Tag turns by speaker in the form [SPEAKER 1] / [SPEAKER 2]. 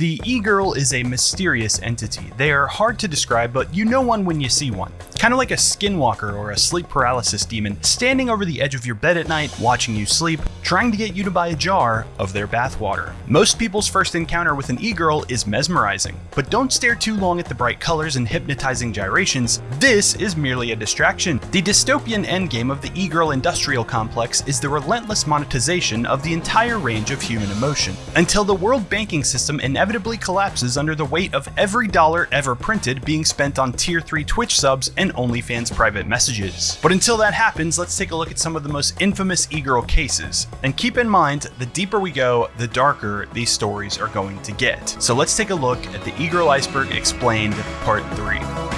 [SPEAKER 1] The e-girl is a mysterious entity. They are hard to describe, but you know one when you see one. Kind of like a skinwalker or a sleep paralysis demon standing over the edge of your bed at night, watching you sleep, trying to get you to buy a jar of their bathwater. Most people's first encounter with an e-girl is mesmerizing, but don't stare too long at the bright colors and hypnotizing gyrations. This is merely a distraction. The dystopian endgame of the e-girl industrial complex is the relentless monetization of the entire range of human emotion, until the world banking system inevitably collapses under the weight of every dollar ever printed being spent on tier 3 Twitch subs and OnlyFans private messages. But until that happens, let's take a look at some of the most infamous e-girl cases. And keep in mind, the deeper we go, the darker these stories are going to get. So let's take a look at the e-girl iceberg explained part 3.